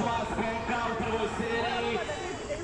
mais um